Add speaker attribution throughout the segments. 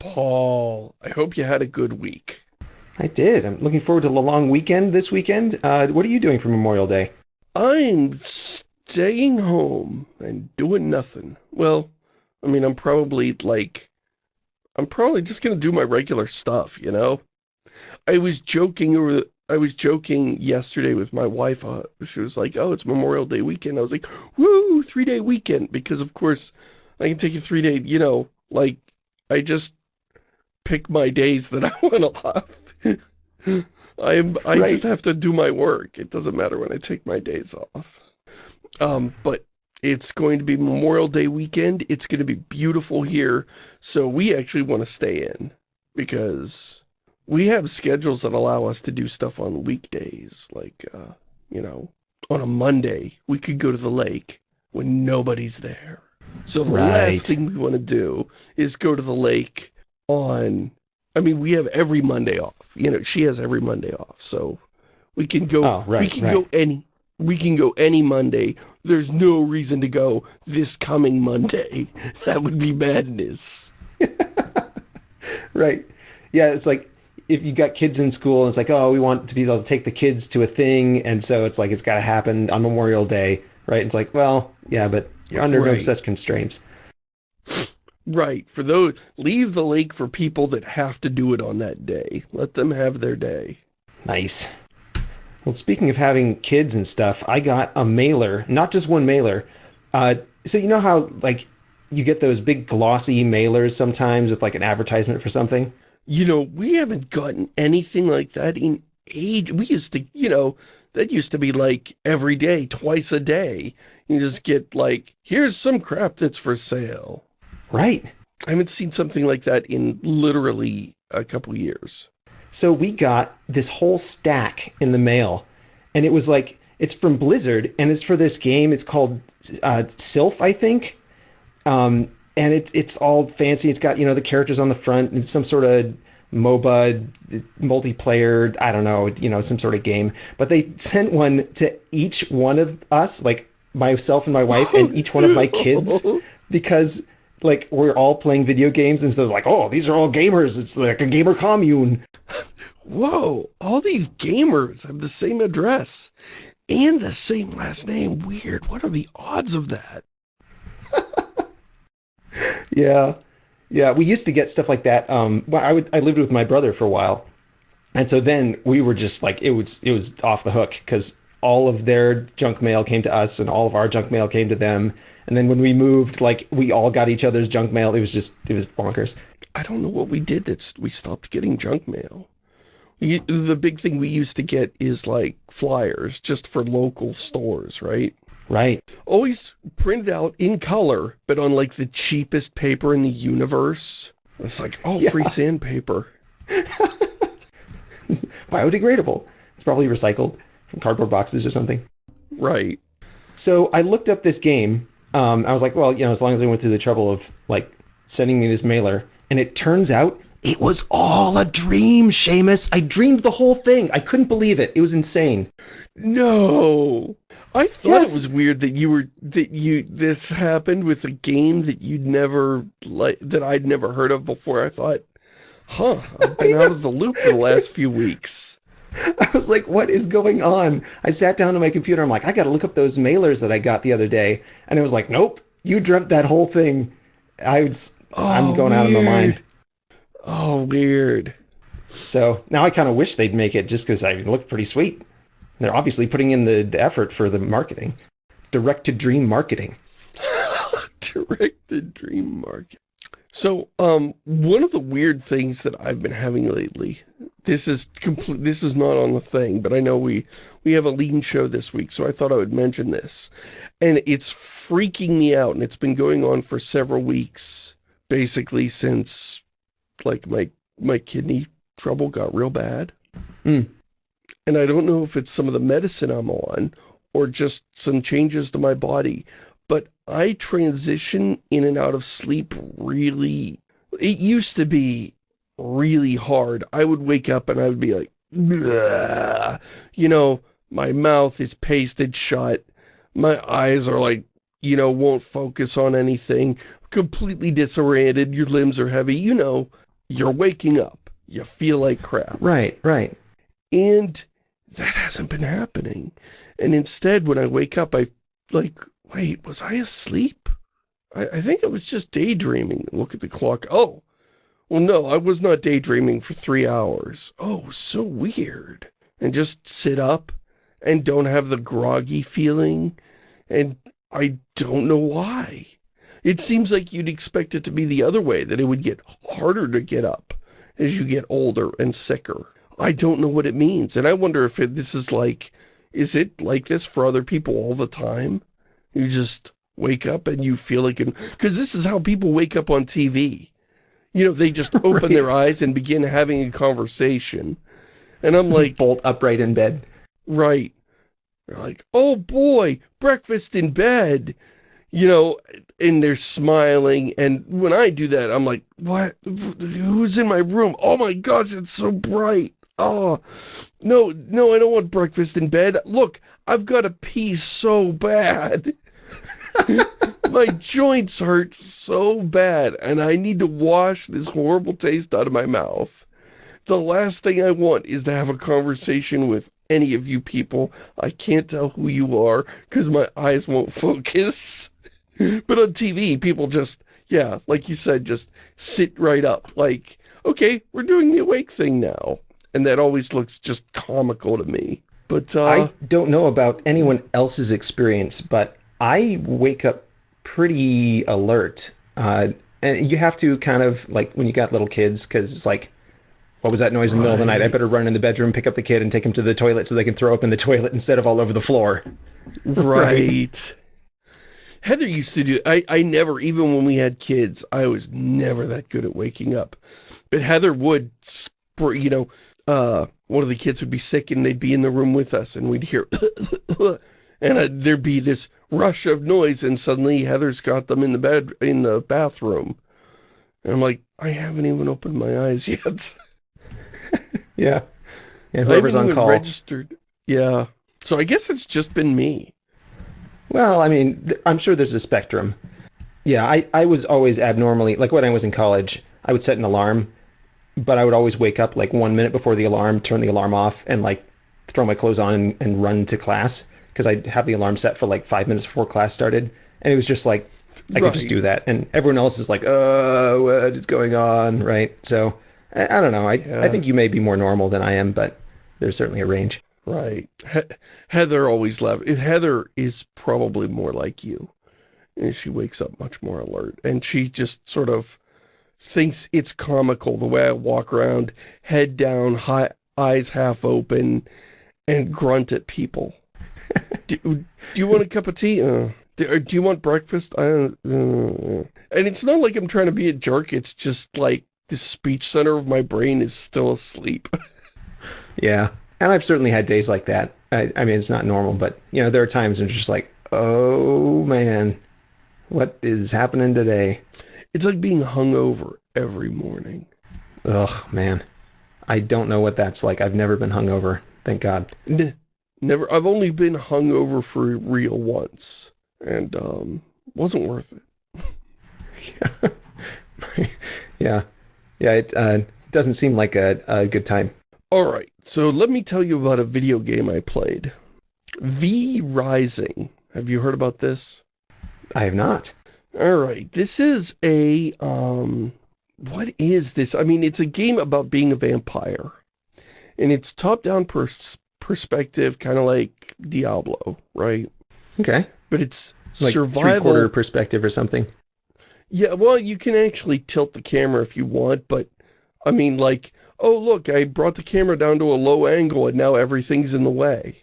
Speaker 1: Paul, I hope you had a good week.
Speaker 2: I did. I'm looking forward to the long weekend this weekend. Uh, what are you doing for Memorial Day?
Speaker 1: I'm staying home and doing nothing. Well, I mean, I'm probably, like, I'm probably just going to do my regular stuff, you know? I was joking over, I was joking yesterday with my wife. Uh, she was like, oh, it's Memorial Day weekend. I was like, woo, three-day weekend. Because, of course, I can take a three-day, you know, like, I just pick my days that I want to off. I'm, I right. just have to do my work. It doesn't matter when I take my days off. Um, but it's going to be Memorial Day weekend. It's going to be beautiful here. So we actually want to stay in because we have schedules that allow us to do stuff on weekdays. Like, uh, you know, on a Monday, we could go to the lake when nobody's there. So the right. last thing we want to do is go to the lake on, I mean, we have every Monday off. You know, she has every Monday off. So we can go, oh, right, we can right. go any, we can go any Monday. There's no reason to go this coming Monday. That would be madness.
Speaker 2: right. Yeah, it's like if you got kids in school and it's like, oh, we want to be able to take the kids to a thing. And so it's like, it's got to happen on Memorial Day, right? It's like, well, yeah, but you're under right. no such constraints.
Speaker 1: Right. For those, leave the lake for people that have to do it on that day. Let them have their day.
Speaker 2: Nice. Well, speaking of having kids and stuff, I got a mailer, not just one mailer. Uh, so you know how, like, you get those big glossy mailers sometimes with, like, an advertisement for something?
Speaker 1: You know, we haven't gotten anything like that in age. We used to, you know, that used to be, like, every day, twice a day. You just get, like, here's some crap that's for sale.
Speaker 2: Right.
Speaker 1: I haven't seen something like that in literally a couple years.
Speaker 2: So we got this whole stack in the mail, and it was like, it's from Blizzard, and it's for this game. It's called uh, Silph, I think. Um, and it's it's all fancy. It's got, you know, the characters on the front, and some sort of MOBA, multiplayer, I don't know, you know, some sort of game. But they sent one to each one of us, like myself and my wife, and each one of my kids, because like we're all playing video games instead of like, oh, these are all gamers. It's like a gamer commune.
Speaker 1: Whoa, all these gamers have the same address and the same last name. Weird. What are the odds of that?
Speaker 2: yeah. Yeah, we used to get stuff like that. Um, well, I would I lived with my brother for a while, and so then we were just like it was it was off the hook because all of their junk mail came to us and all of our junk mail came to them. And then when we moved, like we all got each other's junk mail. It was just it was bonkers.
Speaker 1: I don't know what we did that we stopped getting junk mail. We, the big thing we used to get is like flyers just for local stores, right?
Speaker 2: Right.
Speaker 1: Always printed out in color, but on like the cheapest paper in the universe. It's like, oh, yeah. free sandpaper.
Speaker 2: Biodegradable. It's probably recycled from cardboard boxes or something.
Speaker 1: Right.
Speaker 2: So I looked up this game. Um, I was like, well, you know, as long as they went through the trouble of like sending me this mailer, and it turns out it was all a dream, Shamus. I dreamed the whole thing. I couldn't believe it. It was insane.
Speaker 1: No. I thought yes. it was weird that you were that you this happened with a game that you'd never like that I'd never heard of before. I thought, huh, I've been out of the loop for the last few weeks.
Speaker 2: I was like, what is going on? I sat down to my computer. I'm like, I got to look up those mailers that I got the other day. And it was like, nope, you dreamt that whole thing. I was, oh, I'm going weird. out of my mind.
Speaker 1: Oh, weird.
Speaker 2: So now I kind of wish they'd make it just because I look pretty sweet. They're obviously putting in the, the effort for the marketing. Direct to dream marketing.
Speaker 1: Direct to dream marketing. So, um, one of the weird things that I've been having lately, this is complete, this is not on the thing, but I know we, we have a lean show this week, so I thought I would mention this. And it's freaking me out, and it's been going on for several weeks, basically since, like, my, my kidney trouble got real bad.
Speaker 2: Mm.
Speaker 1: And I don't know if it's some of the medicine I'm on, or just some changes to my body, I transition in and out of sleep really, it used to be really hard. I would wake up and I would be like, you know, my mouth is pasted shut. My eyes are like, you know, won't focus on anything. Completely disoriented. Your limbs are heavy. You know, you're waking up. You feel like crap.
Speaker 2: Right, right.
Speaker 1: And that hasn't been happening. And instead, when I wake up, I like, wait, was I asleep? I, I think I was just daydreaming. Look at the clock. Oh, well, no, I was not daydreaming for three hours. Oh, so weird. And just sit up and don't have the groggy feeling. And I don't know why. It seems like you'd expect it to be the other way, that it would get harder to get up as you get older and sicker. I don't know what it means. And I wonder if it, this is like, is it like this for other people all the time? You just wake up and you feel like, because this is how people wake up on TV. You know, they just open right. their eyes and begin having a conversation. And I'm like...
Speaker 2: Bolt upright in bed.
Speaker 1: Right. They're like, oh boy, breakfast in bed. You know, and they're smiling. And when I do that, I'm like, what? Who's in my room? Oh my gosh, it's so bright. Oh, no, no, I don't want breakfast in bed. Look, I've got to pee so bad. my joints hurt so bad, and I need to wash this horrible taste out of my mouth. The last thing I want is to have a conversation with any of you people. I can't tell who you are because my eyes won't focus. but on TV, people just, yeah, like you said, just sit right up. Like, okay, we're doing the awake thing now. And that always looks just comical to me. But uh,
Speaker 2: I don't know about anyone else's experience, but I wake up pretty alert. Uh, and you have to kind of, like, when you got little kids, because it's like, what was that noise in the middle of the night? I better run in the bedroom, pick up the kid, and take him to the toilet so they can throw up in the toilet instead of all over the floor.
Speaker 1: Right. Heather used to do, I, I never, even when we had kids, I was never that good at waking up. But Heather would, you know, uh, one of the kids would be sick and they'd be in the room with us and we'd hear, and uh, there'd be this rush of noise and suddenly Heather's got them in the bed, in the bathroom. And I'm like, I haven't even opened my eyes yet.
Speaker 2: yeah. And whoever's on call.
Speaker 1: registered. Yeah. So I guess it's just been me.
Speaker 2: Well, I mean, I'm sure there's a spectrum. Yeah, I, I was always abnormally, like when I was in college, I would set an alarm, but I would always wake up like one minute before the alarm, turn the alarm off, and like throw my clothes on and, and run to class because I'd have the alarm set for like five minutes before class started. And it was just like, I right. could just do that. And everyone else is like, oh, what is going on? Right. So I, I don't know. I, yeah. I think you may be more normal than I am, but there's certainly a range.
Speaker 1: Right. He Heather always left. Heather is probably more like you. And she wakes up much more alert. And she just sort of thinks it's comical the way I walk around, head down, high, eyes half open, and grunt at people. do, do, you want a cup of tea? Uh, do, do, you want breakfast? Uh, uh, and it's not like I'm trying to be a jerk. It's just like the speech center of my brain is still asleep.
Speaker 2: yeah. And I've certainly had days like that. I, I mean, it's not normal, but, you know, there are times when it's just like, oh, man, what is happening today?
Speaker 1: It's like being hungover every morning.
Speaker 2: Ugh, man. I don't know what that's like. I've never been hungover. Thank God.
Speaker 1: N never. I've only been hungover for real once. And, um, wasn't worth it.
Speaker 2: yeah. yeah. Yeah, it uh, doesn't seem like a, a good time.
Speaker 1: Alright, so let me tell you about a video game I played. V Rising. Have you heard about this?
Speaker 2: I have not.
Speaker 1: Alright, this is a, um, what is this? I mean, it's a game about being a vampire. And it's top-down pers perspective, kind of like Diablo, right?
Speaker 2: Okay.
Speaker 1: But it's
Speaker 2: like
Speaker 1: survival...
Speaker 2: three-quarter perspective or something.
Speaker 1: Yeah, well, you can actually tilt the camera if you want, but, I mean, like, oh, look, I brought the camera down to a low angle and now everything's in the way.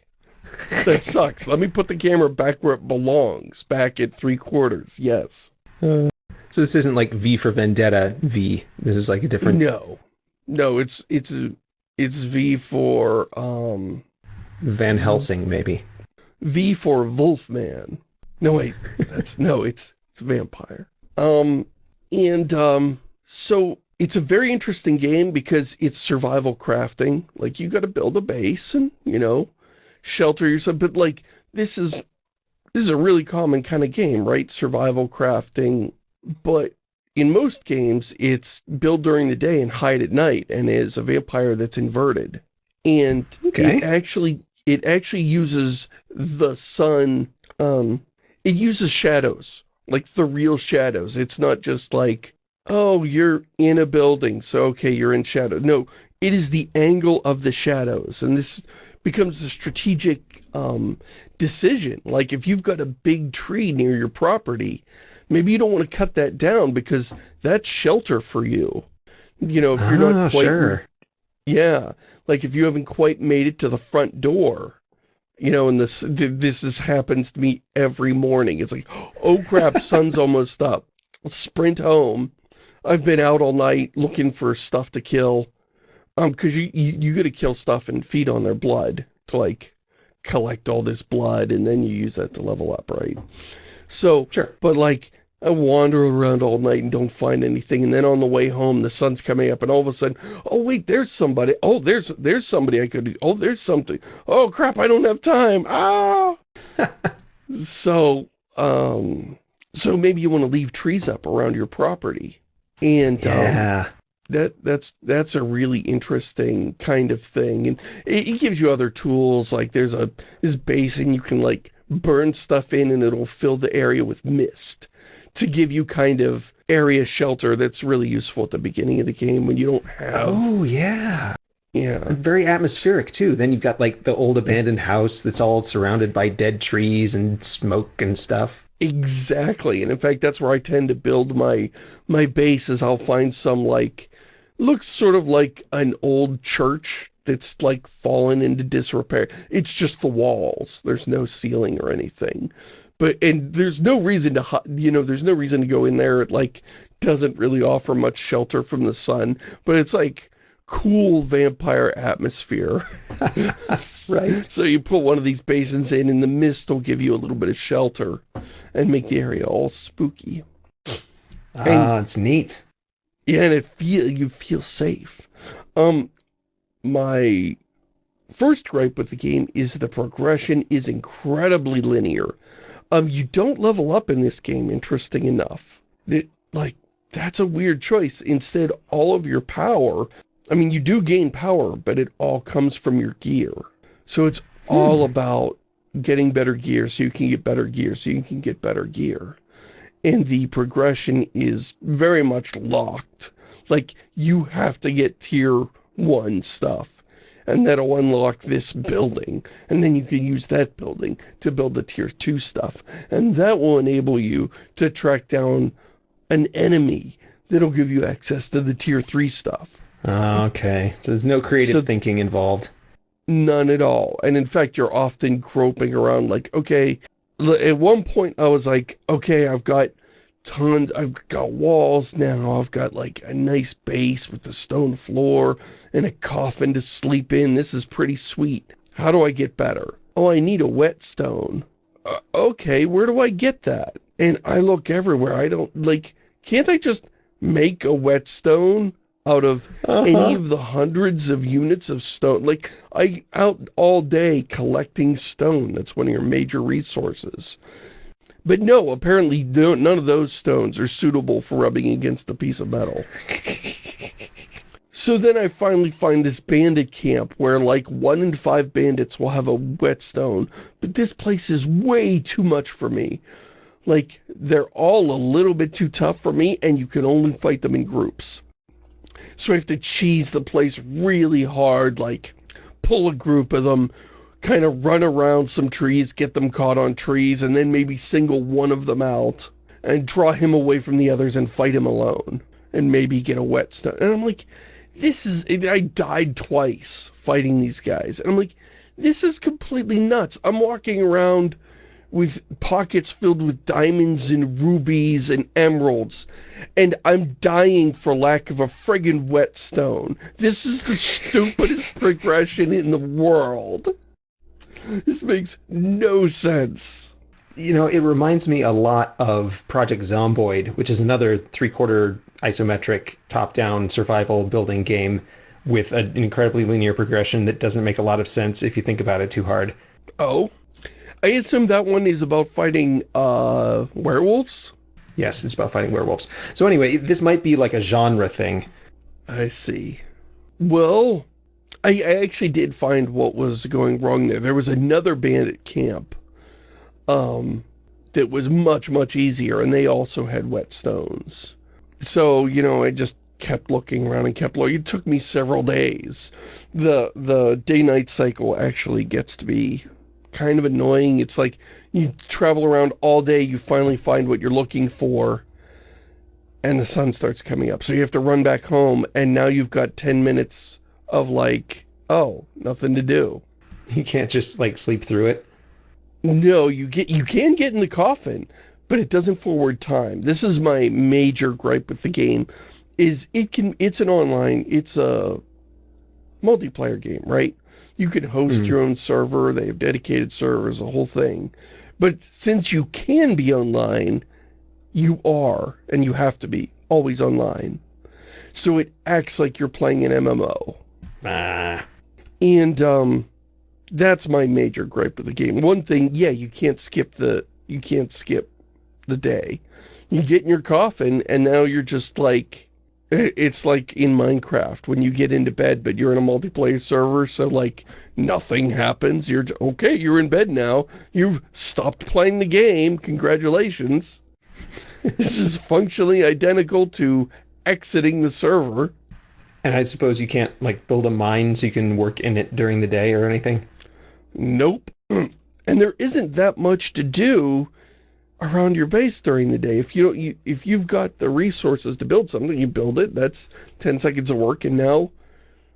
Speaker 1: That sucks. Let me put the camera back where it belongs, back at three quarters, yes.
Speaker 2: Uh, so this isn't like V for Vendetta V. This is like a different...
Speaker 1: No. No, it's, it's, it's V for, um...
Speaker 2: Van Helsing, maybe.
Speaker 1: V for Wolfman. No, wait. That's, no, it's, it's vampire. Um, and, um, so it's a very interesting game because it's survival crafting. Like, you got to build a base and, you know, shelter yourself. But, like, this is, this is a really common kind of game, right? Survival crafting. But in most games, it's build during the day and hide at night, and is a vampire that's inverted. And
Speaker 2: Okay.
Speaker 1: it actually it actually uses the sun, um, it uses shadows, like the real shadows. It's not just like, oh, you're in a building, so okay, you're in shadow. No, it is the angle of the shadows, and this becomes a strategic um, decision. Like if you've got a big tree near your property, maybe you don't want to cut that down because that's shelter for you. You know, if you're
Speaker 2: Ah,
Speaker 1: not quite
Speaker 2: sure.
Speaker 1: yeah, like if you haven't quite made it to the front door, you know, and this this is, happens to me every morning. It's like, oh crap, sun's almost up. Sprint home. I've been out all night looking for stuff to kill. Um, because you, you you gotta kill stuff and feed on their blood to like collect all this blood, and then you use that to level up, right? So,
Speaker 2: Sure.
Speaker 1: but like, I wander around all night and don't find anything, and then on the way home, the sun's coming up, and all of a sudden, oh wait, there's somebody. Oh, there's there's somebody I could. Oh, there's something. Oh crap, I don't have time. Ah. so, um, so maybe you want to leave trees up around your property, and um,
Speaker 2: Yeah.
Speaker 1: That that's that's a really interesting kind of thing and it, it gives you other tools like there's a this basin you can like burn stuff in and it'll fill the area with mist to give you kind of area shelter that's really useful at the beginning of the game when you don't have
Speaker 2: Oh, yeah.
Speaker 1: yeah
Speaker 2: Very atmospheric, too. Then you've got, like, the old abandoned house that's all surrounded by dead trees and smoke and stuff.
Speaker 1: Exactly, and in fact, that's where I tend to build my my base. Is I'll find some like looks sort of like an old church that's like fallen into disrepair. It's just the walls. There's no ceiling or anything, but and there's no reason to you know there's no reason to go in there. It like doesn't really offer much shelter from the sun, but it's like cool vampire atmosphere.
Speaker 2: Right.
Speaker 1: So you put one of these basins in and the mist will give you a little bit of shelter and make the area all spooky.
Speaker 2: Ah, it's neat.
Speaker 1: Yeah, and it feel you feel safe. Um my first gripe with the game is the progression is incredibly linear. Um you don't level up in this game, interesting enough. It, like that's a weird choice. Instead, all of your power, I mean you do gain power, but it all comes from your gear. So it's all about getting better gear so you can get better gear so you can get better gear. And the progression is very much locked. Like, you have to get tier 1 stuff. And that'll unlock this building. And then you can use that building to build the tier 2 stuff. And that will enable you to track down an enemy that'll give you access to the tier 3 stuff.
Speaker 2: Ah, okay. So there's no creative
Speaker 1: So-
Speaker 2: thinking involved.
Speaker 1: None at all. And in fact, you're often groping around like, okay, at one point I was like, okay, I've got tons, I've got walls now, I've got like a nice base with a stone floor and a coffin to sleep in. This is pretty sweet. How do I get better? Oh, I need a whetstone. Uh, okay, where do I get that? And I look everywhere. I don't, like, can't I just make a whetstone out of any
Speaker 2: Uh-huh.
Speaker 1: of the hundreds of units of stone. Like, I out all day collecting stone. That's one of your major resources. But no, apparently no, none of those stones are suitable for rubbing against a piece of metal. So then I finally find this bandit camp where like one in five bandits will have a whetstone, but this place is way too much for me. Like, they're all a little bit too tough for me, and you can only fight them in groups. So I have to cheese the place really hard, like pull a group of them, kind of run around some trees, get them caught on trees, and then maybe single one of them out and draw him away from the others and fight him alone and maybe get a wet whetstone. And I'm like, this is, I died twice fighting these guys. And I'm like, this is completely nuts. I'm walking around with pockets filled with diamonds and rubies and emeralds, and I'm dying for lack of a friggin' whetstone. This is the stupidest progression in the world. This makes no sense.
Speaker 2: You know, it reminds me a lot of Project Zomboid, which is another three-quarter isometric top-down survival building game with an incredibly linear progression that doesn't make a lot of sense if you think about it too hard.
Speaker 1: Oh? I assume that one is about fighting, uh, werewolves?
Speaker 2: Yes, it's about fighting werewolves. So anyway, this might be like a genre thing.
Speaker 1: I see. Well, I, I actually did find what was going wrong there. There was another bandit camp um, that was much, much easier, and they also had whetstones. So, you know, I just kept looking around and kept looking. It took me several days. The the day-night cycle actually gets to be kind of annoying. It's like you travel around all day, you finally find what you're looking for, and the sun starts coming up. So you have to run back home, and now you've got 10 minutes of like, oh, nothing to do.
Speaker 2: You can't just like sleep through it.
Speaker 1: No, you get you can get in the coffin, but it doesn't forward time. This is my major gripe with the game is it can it's an online it's a multiplayer game right you can host mm. your own server. They have dedicated servers the whole thing. But since you can be online you are and you have to be always online. So it acts like you're playing an MMO
Speaker 2: ah.
Speaker 1: and um that's my major gripe with the game. One thing yeah you can't skip the you can't skip the day. You get in your coffin and now you're just like it's like in Minecraft when you get into bed, but you're in a multiplayer server, so like nothing happens. You're okay, you're in bed now. You've stopped playing the game. Congratulations. this is functionally identical to exiting the server.
Speaker 2: And I suppose you can't like build a mine so you can work in it during the day or anything?
Speaker 1: Nope. and there isn't that much to do around your base during the day. If you don't, you, if you've got the resources to build something, you build it. That's 10 seconds of work and now,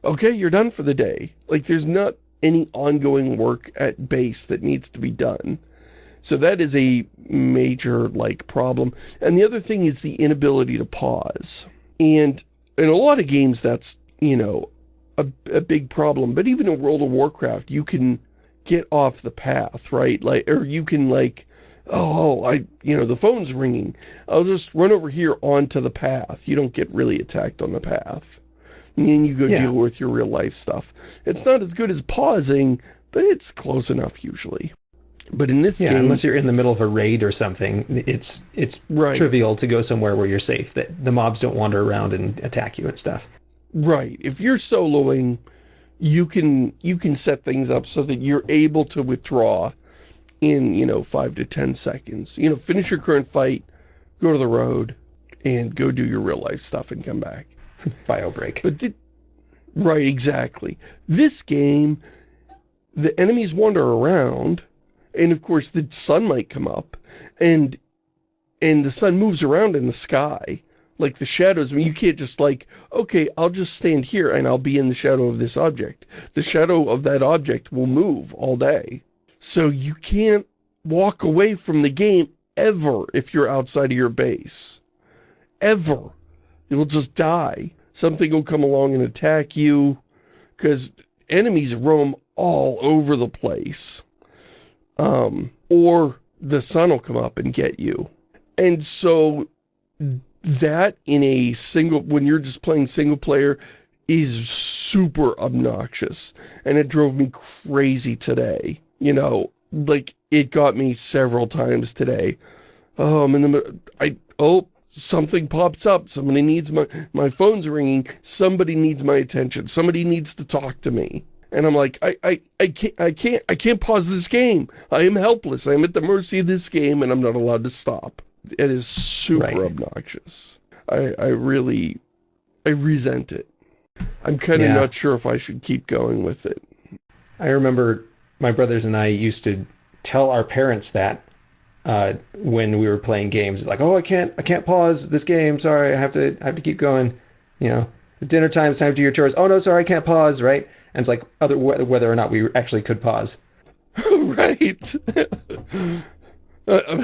Speaker 1: okay, you're done for the day. Like there's not any ongoing work at base that needs to be done. So that is a major like problem. And the other thing is the inability to pause. And in a lot of games that's, you know, a, a big problem. But even in World of Warcraft, you can get off the path, right? Like, or you can like Oh, oh, I, you know, the phone's ringing. I'll just run over here onto the path. You don't get really attacked on the path. And then you go yeah. deal with your real life stuff. It's not as good as pausing, but it's close enough usually. But in this
Speaker 2: yeah,
Speaker 1: game...
Speaker 2: unless you're in the middle of a raid or something, it's it's right. trivial to go somewhere where you're safe, that the mobs don't wander around and attack you and stuff.
Speaker 1: Right. If you're soloing, you can you can set things up so that you're able to withdraw in, you know, five to 10 seconds. You know, finish your current fight, go to the road, and go do your real life stuff and come back.
Speaker 2: Bio break.
Speaker 1: But the, right, exactly. This game, the enemies wander around, and of course the sun might come up, and and the sun moves around in the sky. Like the shadows, I mean, you can't just like, okay, I'll just stand here and I'll be in the shadow of this object. The shadow of that object will move all day. So you can't walk away from the game ever if you're outside of your base. Ever. You'll just die. Something will come along and attack you because enemies roam all over the place. Um, or the sun will come up and get you. And so that in a single, when you're just playing single player, is super obnoxious. And it drove me crazy today you know, like, it got me several times today. Oh, I'm in the, I, oh, something pops up. Somebody needs my, my phone's ringing. Somebody needs my attention. Somebody needs to talk to me. And I'm like, I, I, I can't, I can't, I can't pause this game. I am helpless. I am at the mercy of this game and I'm not allowed to stop. It is super right. obnoxious. I, I really, I resent it. I'm kind of yeah. not sure if I should keep going with it.
Speaker 2: I remember my brothers and I used to tell our parents that uh, when we were playing games, like, "Oh, I can't, I can't pause this game. Sorry, I have to, I have to keep going." You know, it's dinner time. It's time to do your chores. Oh no, sorry, I can't pause. Right? And it's like other whether or not we actually could pause.
Speaker 1: right. uh,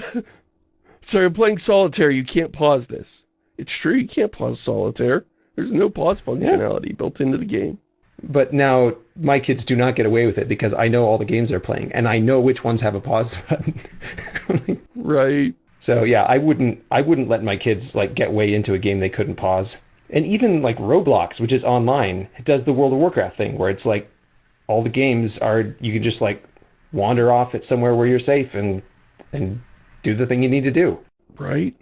Speaker 1: sorry, I'm playing solitaire. You can't pause this. It's true. You can't pause solitaire. There's no pause functionality yeah. built into the game.
Speaker 2: But now my kids do not get away with it because I know all the games they're playing and I know which ones have a pause button.
Speaker 1: right.
Speaker 2: So yeah, I wouldn't I wouldn't let my kids like get way into a game they couldn't pause. And even like Roblox, which is online, it does the World of Warcraft thing where it's like all the games are you can just like wander off at somewhere where you're safe and and do the thing you need to do.
Speaker 1: Right.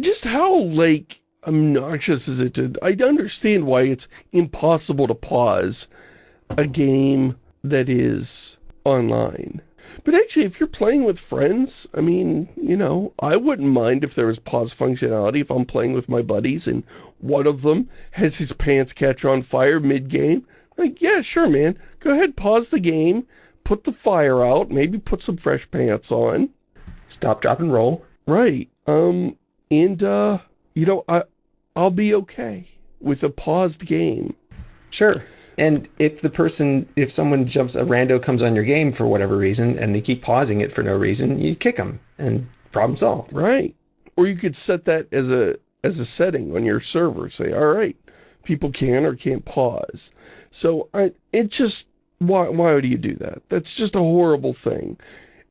Speaker 1: Just how, like, obnoxious is it to... I understand why it's impossible to pause a game that is online. But actually, if you're playing with friends, I mean, you know, I wouldn't mind if there was pause functionality if I'm playing with my buddies and one of them has his pants catch on fire mid-game. Like, yeah, sure, man. Go ahead, pause the game, put the fire out, maybe put some fresh pants on.
Speaker 2: Stop, drop, and roll.
Speaker 1: Right. Um, and, uh, you know, I, I'll be okay with a paused game.
Speaker 2: Sure. And if the person, if someone jumps, a rando comes on your game for whatever reason, and they keep pausing it for no reason, you kick them, and problem solved.
Speaker 1: Right. Or you could set that as a as a setting on your server. Say, all right, people can or can't pause. So I, it just, why, why would you do that? That's just a horrible thing.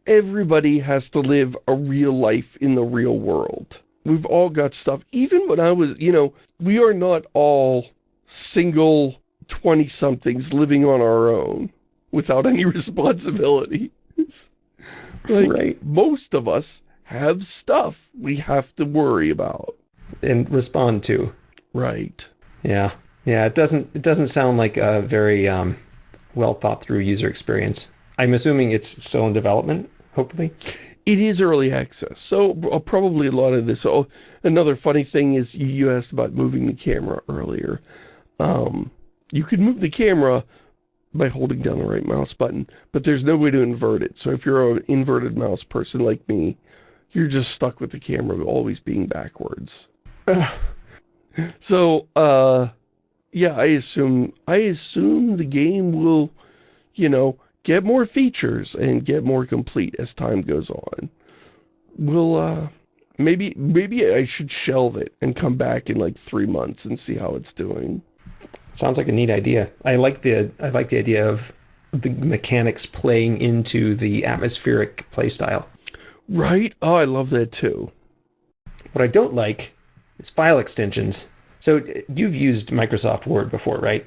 Speaker 1: Everybody has to live a real life in the real world. We've all got stuff. Even when I was, you know, we are not all single 20-somethings living on our own without any responsibility. like, right. most of us have stuff we have to worry about.
Speaker 2: And respond to.
Speaker 1: Right.
Speaker 2: Yeah. Yeah, it doesn't it doesn't sound like a very um, well thought through user experience. I'm assuming it's still in development, hopefully.
Speaker 1: It is early access, so uh, probably a lot of this. Oh, another funny thing is you asked about moving the camera earlier. Um, you could move the camera by holding down the right mouse button, but there's no way to invert it. So if you're an inverted mouse person like me, you're just stuck with the camera always being backwards. so, uh, yeah, I assume, I assume the game will, you know, get more features and get more complete as time goes on. We'll, uh, maybe, maybe I should shelve it and come back in like three months and see how it's doing.
Speaker 2: Sounds like a neat idea. I like the I like the idea of the mechanics playing into the atmospheric playstyle.
Speaker 1: Right? Oh, I love that too.
Speaker 2: What I don't like is file extensions. So you've used Microsoft Word before, right?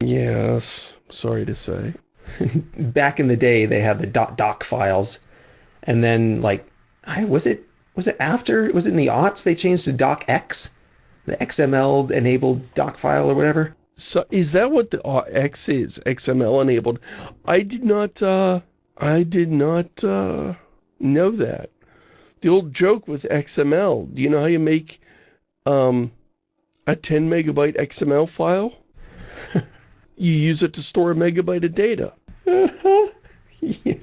Speaker 1: Yes. Sorry to say.
Speaker 2: Back in the day, they had the dot .doc files, and then like, I was it was it after was it in the aughts they changed to docx, the XML enabled doc file or whatever.
Speaker 1: So is that what the uh, X is? XML enabled? I did not, uh, I did not, uh, know that. The old joke with XML, do you know how you make, um, a 10 megabyte XML file? you use it to store a megabyte of data.
Speaker 2: yeah.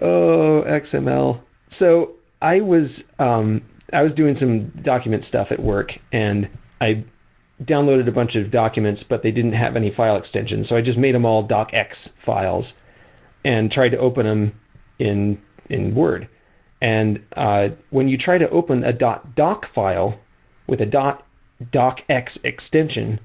Speaker 2: Oh, XML. So I was, um, I was doing some document stuff at work and I downloaded a bunch of documents, but they didn't have any file extensions. So I just made them all docx files and tried to open them in in Word. And uh, when you try to open a .doc file with a .docx extension,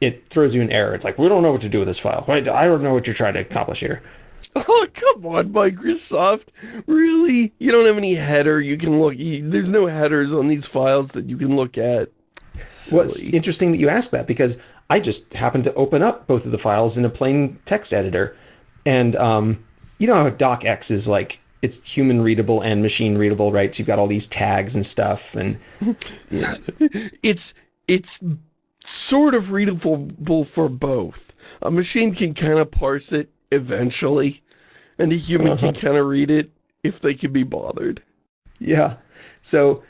Speaker 2: it throws you an error. It's like, we don't know what to do with this file. I don't know what you're trying to accomplish here.
Speaker 1: Oh, come on, Microsoft. Really? You don't have any header you can look... There's no headers on these files that you can look at.
Speaker 2: Well, it's interesting that you asked that because I just happened to open up both of the files in a plain text editor. And um, you know how DocX is like, it's human readable and machine readable, right? So you've got all these tags and stuff. And
Speaker 1: know. it's, it's sort of readable for both. A machine can kind of parse it eventually, and a human uh -huh. can uh-huh. kind of read it if they can be bothered.
Speaker 2: Yeah. So,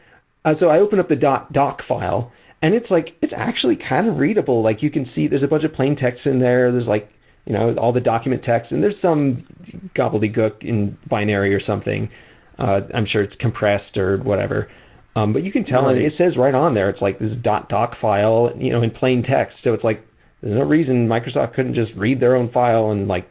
Speaker 2: uh, so I open up the dot doc file and it's like it's actually kind of readable like you can see there's a bunch of plain text in there there's like you know all the document text and there's some gobbledygook in binary or something uh, i'm sure it's compressed or whatever um, but you can tell right. it says right on there it's like this dot doc file you know in plain text so it's like there's no reason microsoft couldn't just read their own file and like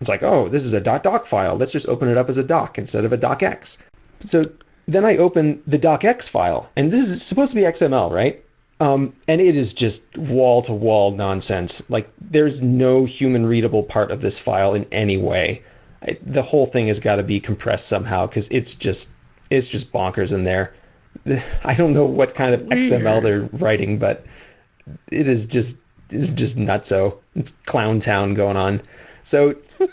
Speaker 2: it's like oh this is a dot doc file let's just open it up as a doc instead of a docx so then i open the docx file and this is supposed to be xml right um, and it is just wall to wall nonsense. Like there's no human readable part of this file in any way. I, the whole thing has got to be compressed somehow because it's just it's just bonkers in there. I don't know what kind of XML they're writing, but it is just it's just nutso. It's clown town going on. So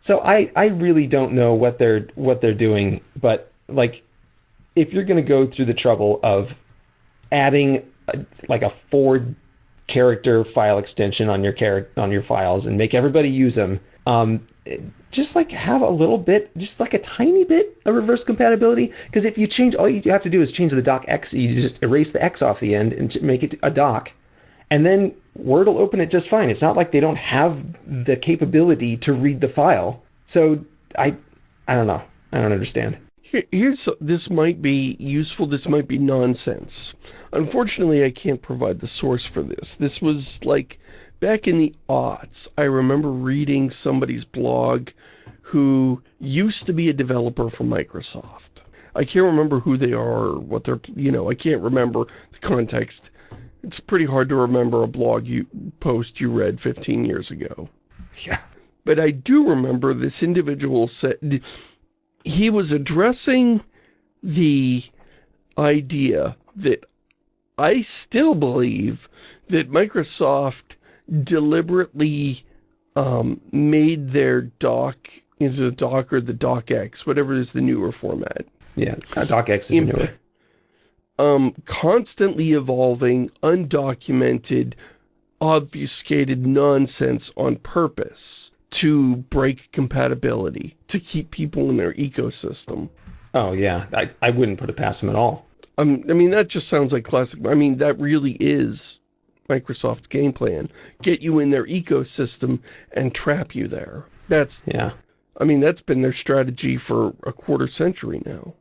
Speaker 2: so I I really don't know what they're what they're doing, but like if you're going to go through the trouble of adding a, like a four character file extension on your char- on your files and make everybody use them, um, just like have a little bit, just like a tiny bit of reverse compatibility. Because if you change, all you have to do is change the docx. You just erase the x off the end and make it a doc, and then Word will open it just fine. It's not like they don't have the capability to read the file. So I, I don't know. I don't understand.
Speaker 1: Here's this might be useful. This might be nonsense. Unfortunately, I can't provide the source for this. This was like back in the aughts. I remember reading somebody's blog who used to be a developer for Microsoft. I can't remember who they are or what they're, you know, I can't remember the context. It's pretty hard to remember a blog you post you read 15 years ago.
Speaker 2: Yeah.
Speaker 1: But I do remember this individual said, he was addressing the idea that I still believe that Microsoft deliberately um, made their doc into the doc or the docx, whatever is the newer format.
Speaker 2: Yeah, uh, docx is Imp newer.
Speaker 1: Um, constantly evolving, undocumented, obfuscated nonsense on purpose to break compatibility, to keep people in their ecosystem.
Speaker 2: Oh, yeah. I, I wouldn't put it past them at all.
Speaker 1: Um, I mean, that just sounds like classic. I mean, that really is Microsoft's game plan. Get you in their ecosystem and trap you there. That's,
Speaker 2: yeah.
Speaker 1: I mean, that's been their strategy for a quarter century now,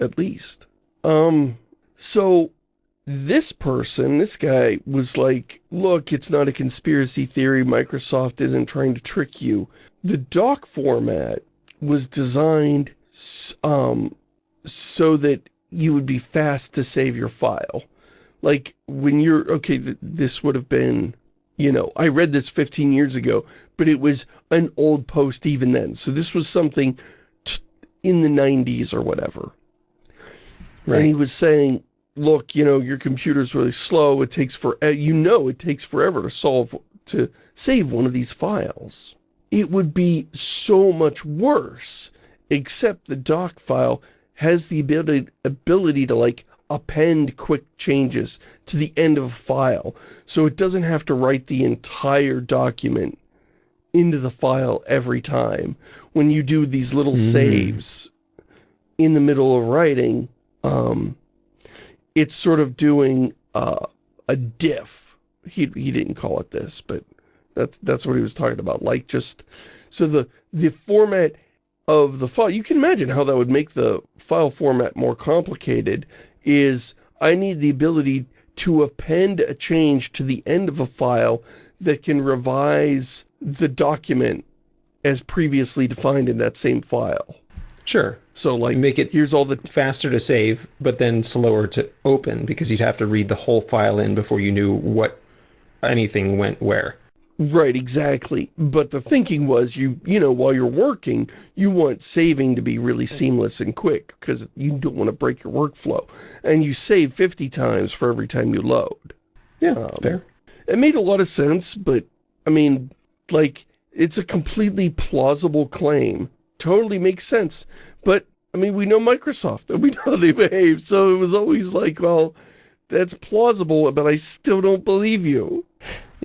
Speaker 1: at least. Um, so this person, this guy, was like, look, it's not a conspiracy theory. Microsoft isn't trying to trick you. The doc format was designed um, so that you would be fast to save your file. Like, when you're, okay, th this would have been, you know, I read this 15 years ago, but it was an old post even then. So this was something in the 90s or whatever. Right. And he was saying, look, you know, your computer's really slow. It takes for, uh, you know, it takes forever to solve, to save one of these files. It would be so much worse, except the doc file has the ability, ability to like append quick changes to the end of a file. So it doesn't have to write the entire document into the file every time. When you do these little mm. saves in the middle of writing, um, it's sort of doing uh, a diff. He, he didn't call it this, but that's that's what he was talking about. Like just, so the, the format of the file, you can imagine how that would make the file format more complicated, is I need the ability to append a change to the end of a file that can revise the document as previously defined in that same file.
Speaker 2: Sure.
Speaker 1: So like
Speaker 2: make it
Speaker 1: here's all the
Speaker 2: faster to save, but then slower to open because you'd have to read the whole file in before you knew what anything went where.
Speaker 1: Right, exactly. But the thinking was you, you know, while you're working, you want saving to be really seamless and quick because you don't want to break your workflow. And you save 50 times for every time you load.
Speaker 2: Yeah, um, fair.
Speaker 1: It made a lot of sense, but I mean, like, it's a completely plausible claim totally makes sense. But, I mean, we know Microsoft, and we know how they behave, so it was always like, well, that's plausible, but I still don't believe you.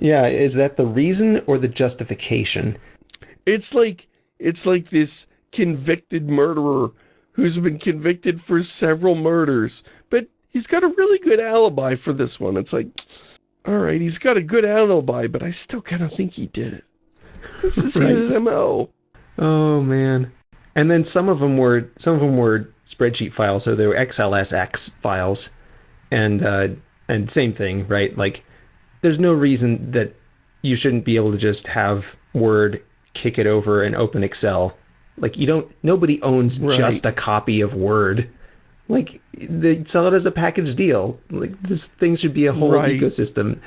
Speaker 2: Yeah, is that the reason or the justification?
Speaker 1: It's like, it's like this convicted murderer who's been convicted for several murders, but he's got a really good alibi for this one. It's like, all right, he's got a good alibi, but I still kind of think he did it. This is right. his MO.
Speaker 2: Oh man. And then some of them were some of them were spreadsheet files, so they were XLSX files, and uh, and same thing, right? Like, there's no reason that you shouldn't be able to just have Word kick it over and open Excel. Like, you don't. Nobody owns right. just a copy of Word. Like, they sell it as a package deal. Like, this thing should be a whole right. ecosystem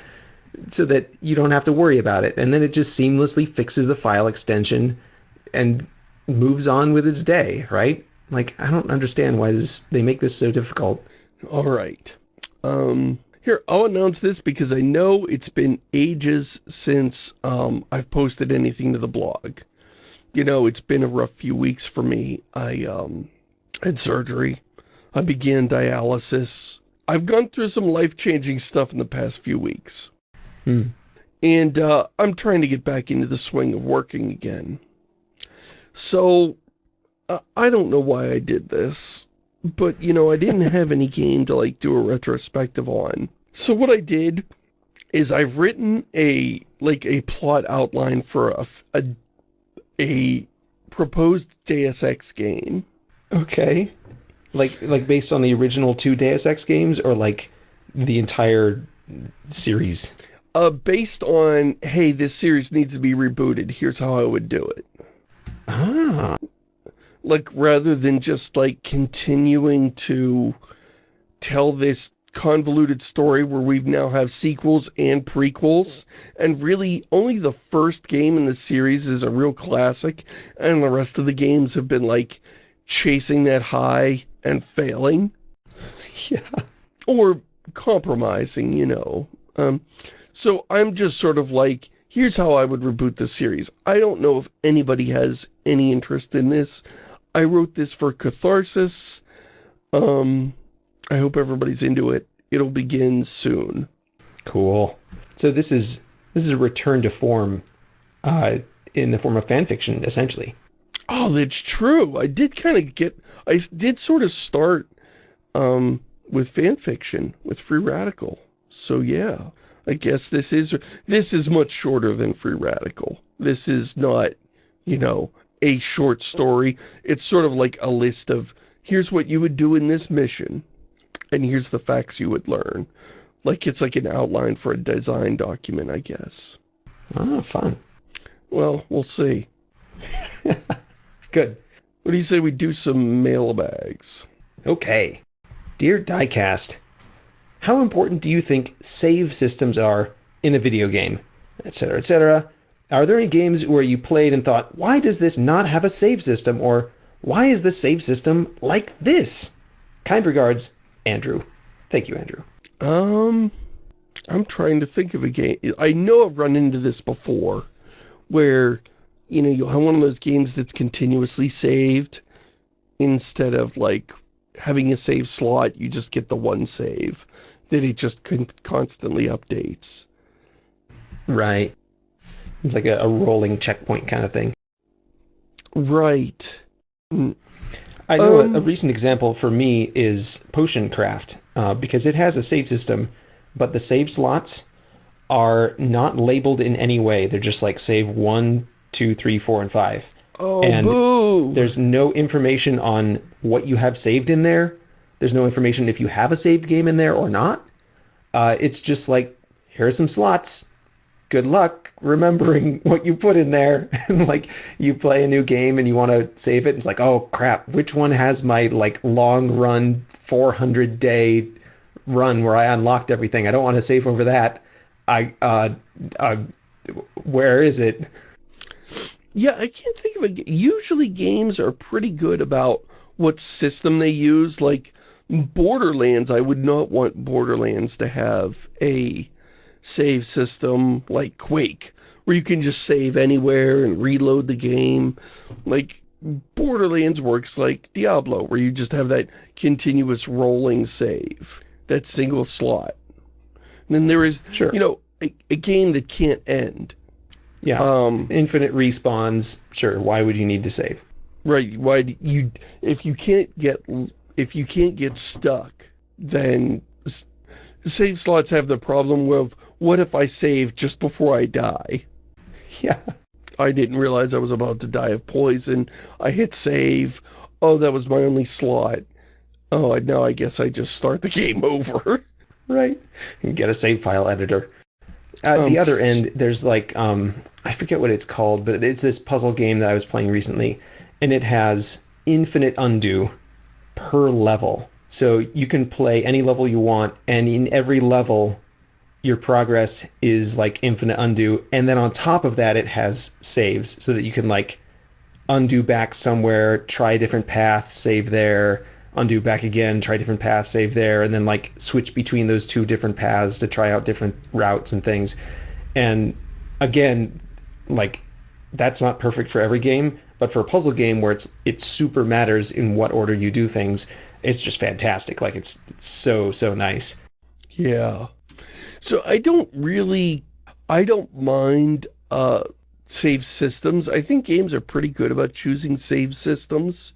Speaker 2: so that you don't have to worry about it. And then it just seamlessly fixes the file extension and moves on with its day, right? Like, I don't understand why this, they make this so difficult.
Speaker 1: All right. Um, here, I'll announce this because I know it's been ages since um, I've posted anything to the blog. You know, it's been a rough few weeks for me. I um, had surgery. I began dialysis. I've gone through some life-changing stuff in the past few weeks.
Speaker 2: Hmm.
Speaker 1: And uh, I'm trying to get back into the swing of working again. So, uh, I don't know why I did this. But, you know, I didn't have any game to, like, do a retrospective on. So what I did is I've written a, like, a plot outline for a, a, a proposed Deus Ex game.
Speaker 2: Okay. Like like based on the original two Deus Ex games or like the entire series?
Speaker 1: Uh, based on, hey, this series needs to be rebooted, here's how I would do it.
Speaker 2: Ah.
Speaker 1: Like, rather than just, like, continuing to tell this convoluted story where we've now have sequels and prequels, and really only the first game in the series is a real classic, and the rest of the games have been, like, chasing that high and failing.
Speaker 2: Yeah.
Speaker 1: Or compromising, you know. Um, so I'm just sort of like, here's how I would reboot the series. I don't know if anybody has any interest in this. I wrote this for catharsis. Um, I hope everybody's into it. It'll begin soon.
Speaker 2: Cool. So this is this is a return to form uh, in the form of fan fiction, essentially.
Speaker 1: Oh, that's true. I did kind of get, I did sort of start um, with fan fiction, with Free Radical. So yeah, I guess this is, this is much shorter than Free Radical. This is not, you know, a short story. It's sort of like a list of, here's what you would do in this mission. And here's the facts you would learn. Like it's like an outline for a design document, I guess.
Speaker 2: Oh, fun.
Speaker 1: Well, we'll see.
Speaker 2: Good.
Speaker 1: What do you say we do some mailbags?
Speaker 2: Okay. Dear Diecast, how important do you think save systems are in a video game? Etc., etc. Are there any games where you played and thought, why does this not have a save system? Or why is the save system like this? Kind regards, Andrew. Thank you, Andrew.
Speaker 1: Um, I'm trying to think of a game. I know I've run into this before, where, you know, you'll have one of those games that's continuously saved, instead of, like, having a save slot, you just get the one save, that it just con constantly updates.
Speaker 2: Right. It's like a, a rolling checkpoint kind of thing.
Speaker 1: Right.
Speaker 2: I know
Speaker 1: Um,
Speaker 2: a, a recent example for me is Potion Craft, uh, because it has a save system, but the save slots are not labeled in any way. They're just like save one, two, three, four, and five.
Speaker 1: Oh,
Speaker 2: And
Speaker 1: boo!
Speaker 2: There's no information on what you have saved in there. There's no information if you have a saved game in there or not. Uh, it's just like, here are some slots. Good luck remembering what you put in there. And like, you play a new game and you want to save it. It's like, oh crap, which one has my like long run 400 day run where I unlocked everything? I don't want to save over that. I, uh, uh, where is it?
Speaker 1: Yeah, I can't think of a... Usually games are pretty good about what system they use. Like, Borderlands, I would not want Borderlands to have a save system like Quake, where you can just save anywhere and reload the game. Like, Borderlands works like Diablo, where you just have that continuous rolling save, that single slot. And then there is,
Speaker 2: Sure.
Speaker 1: you know, a, a game that can't end.
Speaker 2: Yeah.
Speaker 1: Um,
Speaker 2: Infinite respawns. Sure. Why would you need to save?
Speaker 1: Right, why do you, if you can't get, if you can't get stuck, then save slots have the problem of, what if I save just before I die?
Speaker 2: Yeah.
Speaker 1: I didn't realize I was about to die of poison. I hit save. Oh, that was my only slot. Oh, now I guess I just start the game over.
Speaker 2: Right. You get a save file editor. At
Speaker 1: Um,
Speaker 2: the other end, there's like um, I forget what it's called, but it's this puzzle game that I was playing recently, and it has infinite undo per level. So you can play any level you want, and in every level, your progress is like infinite undo, and then on top of that, it has saves so that you can like undo back somewhere, try a different path, save there, undo back again, try a different path, save there, and then like switch between those two different paths to try out different routes and things. And again, like that's not perfect for every game, but for a puzzle game where it's it super matters in what order you do things, it's just fantastic. Like it's, it's so so nice.
Speaker 1: Yeah. So I don't really, I don't mind uh, save systems. I think games are pretty good about choosing save systems.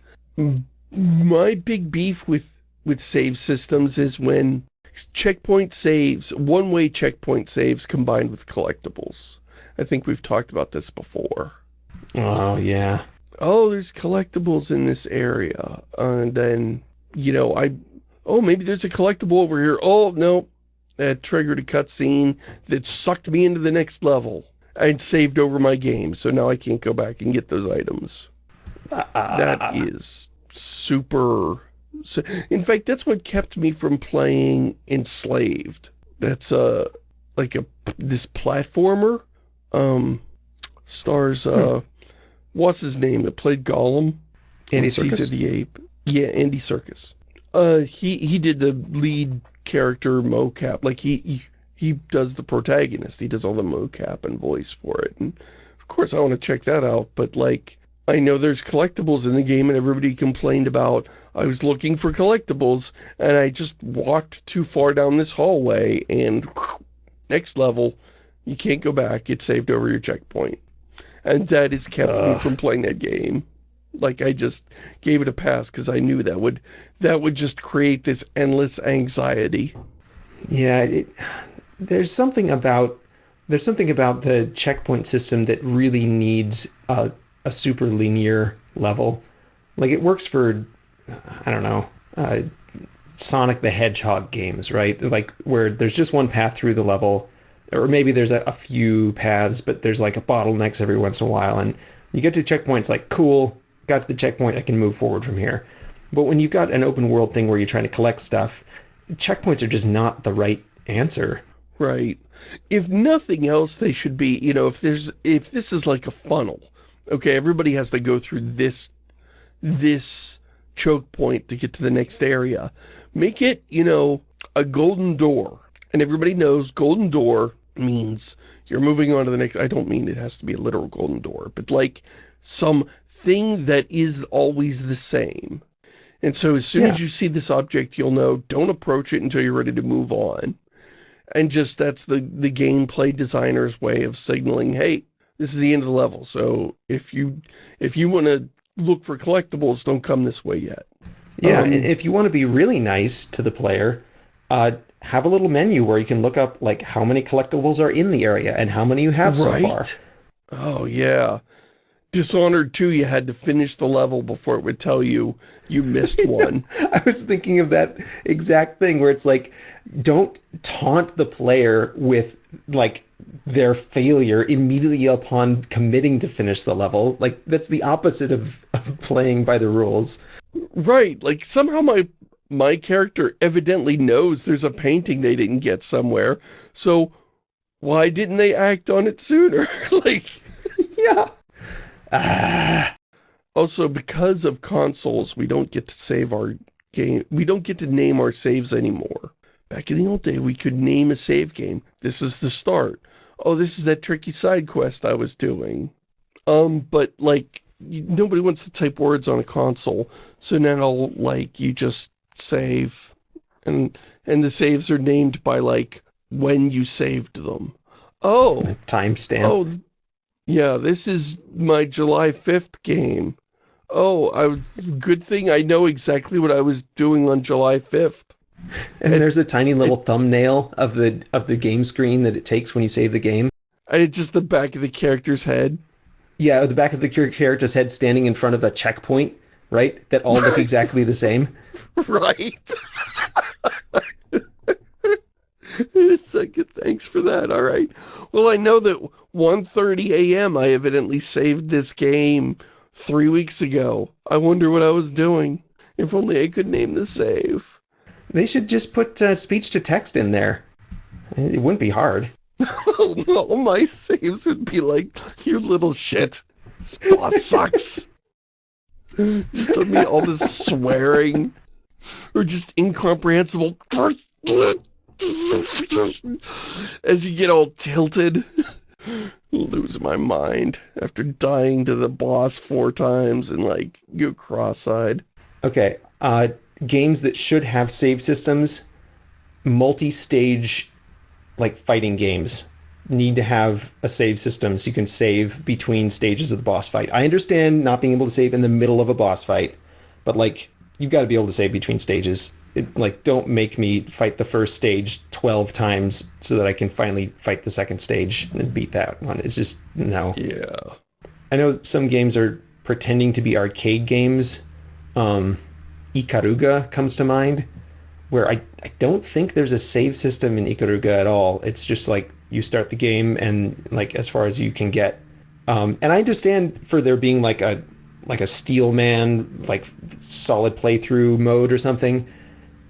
Speaker 1: My big beef with, with save systems is when checkpoint saves, one-way checkpoint saves combined with collectibles. I think we've talked about this before.
Speaker 2: Oh, yeah.
Speaker 1: Oh, there's collectibles in this area. and then, you know, I... Oh, maybe there's a collectible over here. Oh, no. That triggered a cutscene that sucked me into the next level. I'd saved over my game, so now I can't go back and get those items. Uh, that is super... In fact, that's what kept me from playing Enslaved. That's, uh, like a, this platformer um, stars, uh, hmm. what's his name that played Gollum?
Speaker 2: Andy Serkis?
Speaker 1: The Ape. Yeah, Andy Serkis. Uh, he, he did the lead character mocap. Like, he, he does the protagonist. He does all the mocap and voice for it. And, of course, I want to check that out. But, like, I know there's collectibles in the game and everybody complained about I was looking for collectibles and I just walked too far down this hallway and next level you can't go back. It's saved over your checkpoint. And that has kept me from playing that game. Like, I just gave it a pass because I knew that would that would just create this endless anxiety.
Speaker 2: Yeah, it, there's something about there's something about the checkpoint system that really needs a, a super linear level. Like, it works for, I don't know, uh, Sonic the Hedgehog games, right? Like, where there's just one path through the level, or maybe there's a, a, few paths, but there's like a bottlenecks every once in a while. And you get to checkpoints like, cool, got to the checkpoint, I can move forward from here. But when you've got an open world thing where you're trying to collect stuff, checkpoints are just not the right answer.
Speaker 1: Right. If nothing else, they should be, you know, if there's, if this is like a funnel, okay, everybody has to go through this, this choke point to get to the next area. Make it, you know, a golden door. And everybody knows golden door means you're moving on to the next, I don't mean it has to be a literal golden door, but like some thing that is always the same. And so as soon yeah. as you see this object, you'll know, don't approach it until you're ready to move on. And just that's the, the gameplay designer's way of signaling, hey, this is the end of the level. So if you if you want to look for collectibles, don't come this way yet.
Speaker 2: Yeah, um, if you want to be really nice to the player, uh, have a little menu where you can look up like how many collectibles are in the area and how many you have right? so far.
Speaker 1: Oh yeah. Dishonored 2, you had to finish the level before it would tell you you missed one.
Speaker 2: I was thinking of that exact thing where it's like, don't taunt the player with like their failure immediately upon committing to finish the level. Like that's the opposite of, of playing by the rules.
Speaker 1: Right. Like somehow my my character evidently knows there's a painting they didn't get somewhere. So why didn't they act on it sooner? like,
Speaker 2: yeah. Ah.
Speaker 1: Also, because of consoles, we don't get to save our game. We don't get to name our saves anymore. Back in the old day, we could name a save game. This is the start. Oh, this is that tricky side quest I was doing. Um, but, like, nobody wants to type words on a console. So now, like, you just save. And, and the saves are named by, like, when you saved them. Oh.
Speaker 2: Timestamp.
Speaker 1: Oh, yeah, this is my July 5th game. Oh, I, good thing I know exactly what I was doing on July 5th.
Speaker 2: And, and there's a tiny little it, thumbnail of the of the game screen that it takes when you save the game.
Speaker 1: And it's just the back of the character's head.
Speaker 2: Yeah, the back of the character's head standing in front of a checkpoint right? That all look exactly the same.
Speaker 1: Right. it's like, thanks for that. All right. Well, I know that 1.30 a.m. I evidently saved this game three weeks ago. I wonder what I was doing. If only I could name the save.
Speaker 2: They should just put uh, speech to text in there. It wouldn't be hard.
Speaker 1: All my saves would be like, you little shit. This boss sucks. Just me all this swearing or just incomprehensible as you get all tilted. Lose my mind after dying to the boss four times and like go cross-eyed.
Speaker 2: Okay, uh, games that should have save systems, multi-stage like fighting games need to have a save system so you can save between stages of the boss fight. I understand not being able to save in the middle of a boss fight, but like you've got to be able to save between stages. It, like don't make me fight the first stage 12 times so that I can finally fight the second stage and beat that one. It's just no.
Speaker 1: Yeah.
Speaker 2: I know some games are pretending to be arcade games. Um, Ikaruga comes to mind, where I, I don't think there's a save system in Ikaruga at all. It's just like you start the game and like as far as you can get. Um, and I understand for there being like a like a steel man like solid playthrough mode or something.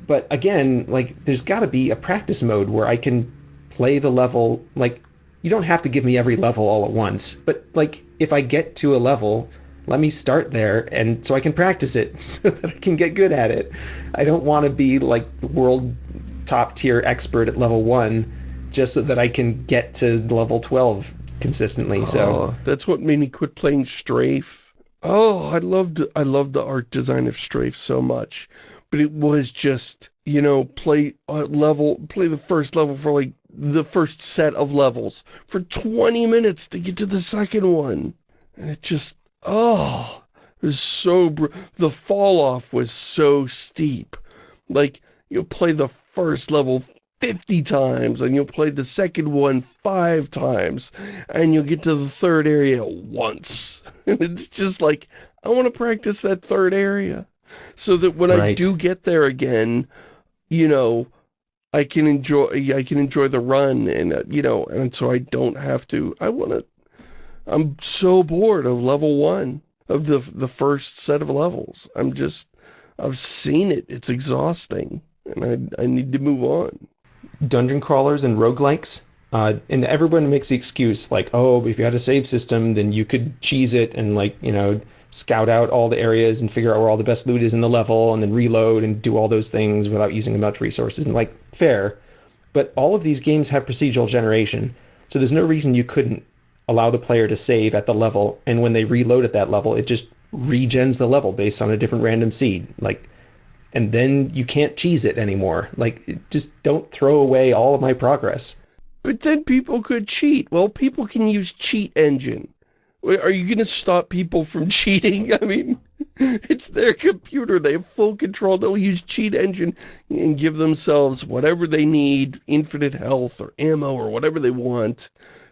Speaker 2: But again, like there's got to be a practice mode where I can play the level like you don't have to give me every level all at once, but like if I get to a level, let me start there and so I can practice it so that I can get good at it. I don't want to be like world top tier expert at level 1 just so that I can get to level 12 consistently. So
Speaker 1: oh, that's what made me quit playing Strafe. Oh, I loved I loved the art design of Strafe so much, but it was just you know play level play the first level for like the first set of levels for 20 minutes to get to the second one, and it just oh it was so the fall off was so steep. Like you'll play the first level 50 times and you'll play the second one five times and you'll get to the third area once. And it's just like, I want to practice that third area so that when right. I do get there again, you know, I can enjoy, I can enjoy the run and, uh, you know, and so I don't have to, I want to, I'm so bored of level one, of the, the first set of levels. I'm just, I've seen it. It's exhausting and I, I need to move on
Speaker 2: dungeon crawlers and roguelikes. Uh, and everyone makes the excuse like, oh, if you had a save system, then you could cheese it and like, you know, scout out all the areas and figure out where all the best loot is in the level and then reload and do all those things without using much resources. And like, fair. But all of these games have procedural generation. So there's no reason you couldn't allow the player to save at the level. And when they reload at that level, it just regens the level based on a different random seed. Like, and then you can't cheese it anymore. Like, just don't throw away all of my progress.
Speaker 1: But then people could cheat. Well, people can use cheat engine. Are you going to stop people from cheating? I mean, it's their computer. They have full control. They'll use cheat engine and give themselves whatever they need, infinite health or ammo or whatever they want.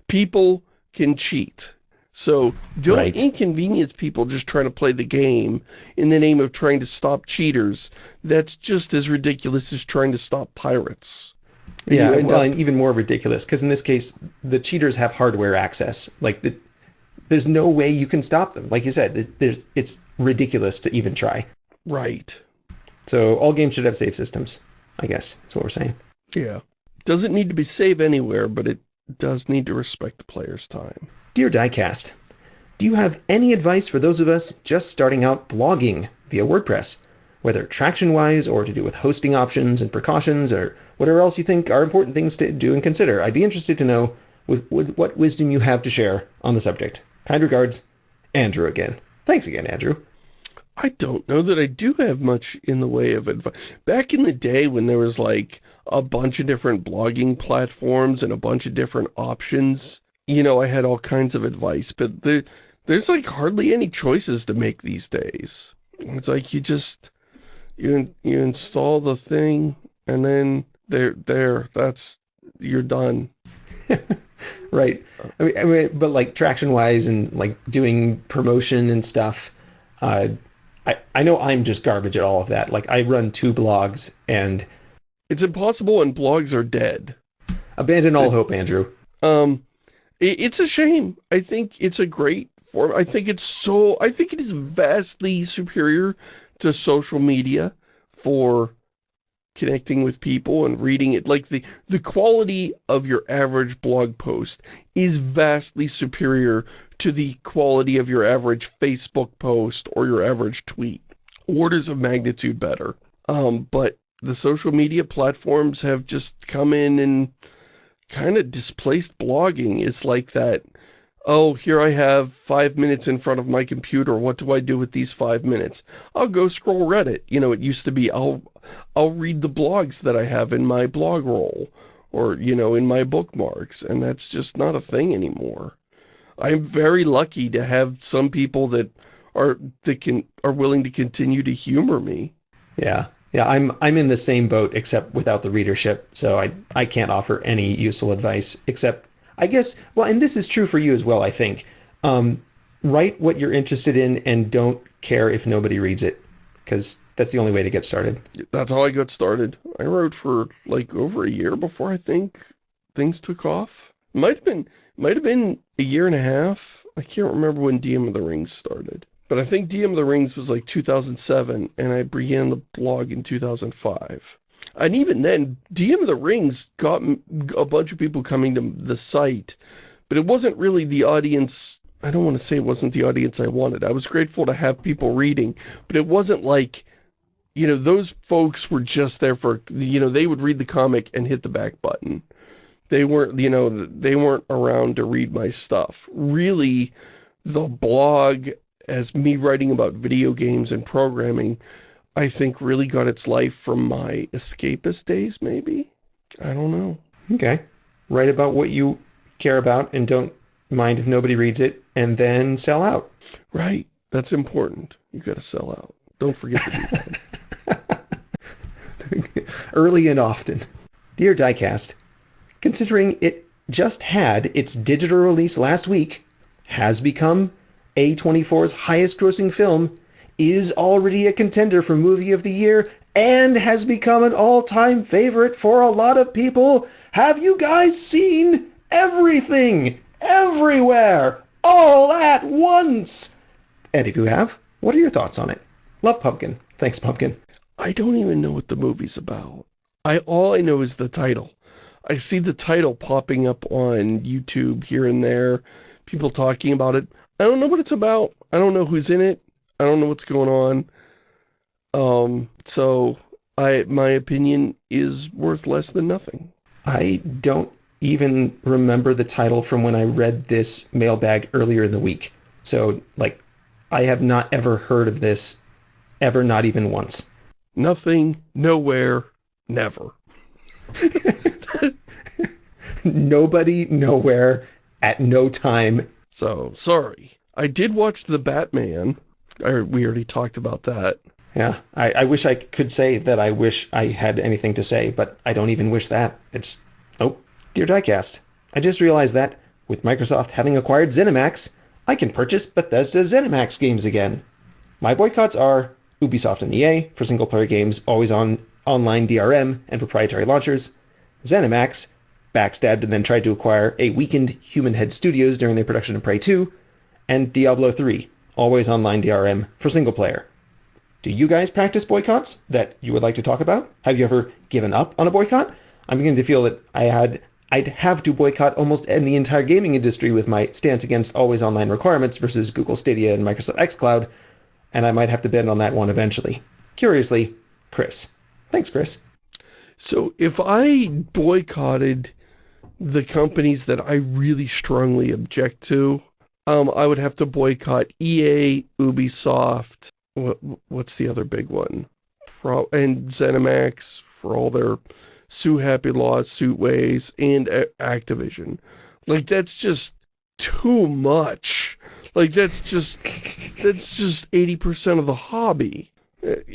Speaker 1: People can cheat. So don't right. inconvenience people just trying to play the game in the name of trying to stop cheaters. That's just as ridiculous as trying to stop pirates.
Speaker 2: And yeah, well, up... and even more ridiculous, because in this case, the cheaters have hardware access. Like, the, there's no way you can stop them. Like you said, there's, there's, it's ridiculous to even try.
Speaker 1: Right.
Speaker 2: So all games should have save systems, I guess, is what we're saying.
Speaker 1: Yeah. Doesn't need to be save anywhere, but it does need to respect the player's time.
Speaker 2: Dear Diecast, do you have any advice for those of us just starting out blogging via WordPress? Whether traction-wise or to do with hosting options and precautions or whatever else you think are important things to do and consider. I'd be interested to know with, with what wisdom you have to share on the subject. Kind regards, Andrew again. Thanks again, Andrew.
Speaker 1: I don't know that I do have much in the way of advice. Back in the day when there was like a bunch of different blogging platforms and a bunch of different options, you know, I had all kinds of advice, but the, there's like hardly any choices to make these days. It's like you just, you, you install the thing and then there, there, that's, you're done.
Speaker 2: right. I mean, I mean, but like traction wise and like doing promotion and stuff, uh, I, I know I'm just garbage at all of that. Like I run two blogs and
Speaker 1: it's impossible and blogs are dead.
Speaker 2: Abandon all hope, Andrew.
Speaker 1: Um, it's a shame. I think it's a great form. I think it's so, I think it is vastly superior to social media for connecting with people and reading it. Like the, the quality of your average blog post is vastly superior to the quality of your average Facebook post or your average tweet. Orders of magnitude better. Um, but the social media platforms have just come in and kind of displaced blogging. It's like that, oh, here I have five minutes in front of my computer. What do I do with these five minutes? I'll go scroll Reddit. You know, it used to be I'll, I'll read the blogs that I have in my blog roll or, you know, in my bookmarks. And that's just not a thing anymore. I'm very lucky to have some people that are, that can, are willing to continue to humor me.
Speaker 2: Yeah. Yeah, I'm I'm in the same boat except without the readership, so I I can't offer any useful advice except I guess well, and this is true for you as well, I think. Um, write what you're interested in and don't care if nobody reads it because that's the only way to get started.
Speaker 1: That's how I got started. I wrote for like over a year before I think things took off. Might have been might have been a year and a half. I can't remember when DM of the Rings started. But I think DM of the Rings was like 2007, and I began the blog in 2005. And even then, DM of the Rings got a bunch of people coming to the site, but it wasn't really the audience, I don't want to say it wasn't the audience I wanted. I was grateful to have people reading, but it wasn't like, you know, those folks were just there for, you know, they would read the comic and hit the back button. They weren't, you know, they weren't around to read my stuff. Really, the blog as me writing about video games and programming, I think really got its life from my escapist days, maybe? I don't know.
Speaker 2: Okay. Write about what you care about and don't mind if nobody reads it, and then sell out.
Speaker 1: Right. That's important. You gotta sell out. Don't forget to do
Speaker 2: that. Early and often. Dear Diecast, considering it just had its digital release last week, has become A24's highest grossing film, is already a contender for Movie of the Year and has become an all-time favorite for a lot of people. Have you guys seen everything, everywhere, all at once? And if you have, what are your thoughts on it? Love Pumpkin. Thanks, Pumpkin.
Speaker 1: I don't even know what the movie's about. I All I know is the title. I see the title popping up on YouTube here and there, people talking about it. I don't know what it's about. I don't know who's in it. I don't know what's going on. Um, so I my opinion is worth less than nothing.
Speaker 2: I don't even remember the title from when I read this mailbag earlier in the week. So, like, I have not ever heard of this, ever, not even once.
Speaker 1: Nothing, nowhere, never.
Speaker 2: Nobody, nowhere, at no time,
Speaker 1: so, sorry. I did watch The Batman. I, we already talked about that.
Speaker 2: Yeah, I, I wish I could say that I wish I had anything to say, but I don't even wish that. It's... Oh, dear Diecast, I just realized that, with Microsoft having acquired ZeniMax, I can purchase Bethesda ZeniMax games again. My boycotts are Ubisoft and EA for single-player games always on online DRM and proprietary launchers, ZeniMax backstabbed and then tried to acquire a weakened Human Head Studios during their production of Prey 2, and Diablo 3, always online DRM for single player. Do you guys practice boycotts that you would like to talk about? Have you ever given up on a boycott? I'm beginning to feel that I had I'd have to boycott almost the entire gaming industry with my stance against always online requirements versus Google Stadia and Microsoft xCloud, and I might have to bend on that one eventually. Curiously, Chris. Thanks, Chris.
Speaker 1: So if I boycotted the companies that I really strongly object to, um, I would have to boycott EA, Ubisoft, what, what's the other big one? Pro and ZeniMax for all their sue happy lawsuit ways, and Activision. Like, that's just too much. Like, that's just, that's just 80% of the hobby.